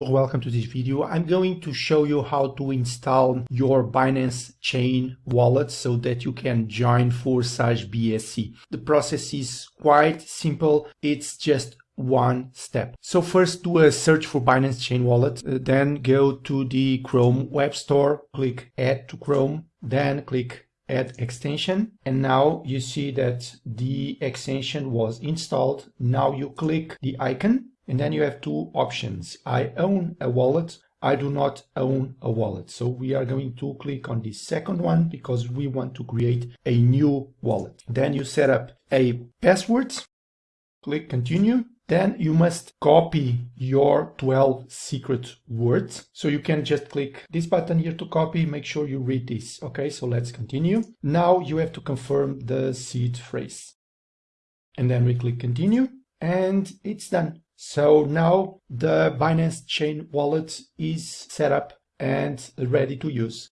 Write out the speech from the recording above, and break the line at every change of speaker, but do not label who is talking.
Welcome to this video. I'm going to show you how to install your Binance Chain wallet so that you can join for Forsage BSC. The process is quite simple. It's just one step. So first do a search for Binance Chain Wallet, uh, then go to the Chrome Web Store, click Add to Chrome, then click Add extension. And now you see that the extension was installed. Now you click the icon and then you have two options. I own a wallet. I do not own a wallet. So we are going to click on the second one because we want to create a new wallet. Then you set up a password, click continue. Then you must copy your 12 secret words. So you can just click this button here to copy. Make sure you read this. Okay, so let's continue. Now you have to confirm the seed phrase. And then we click continue and it's done. So now the Binance Chain wallet is set up and ready to use.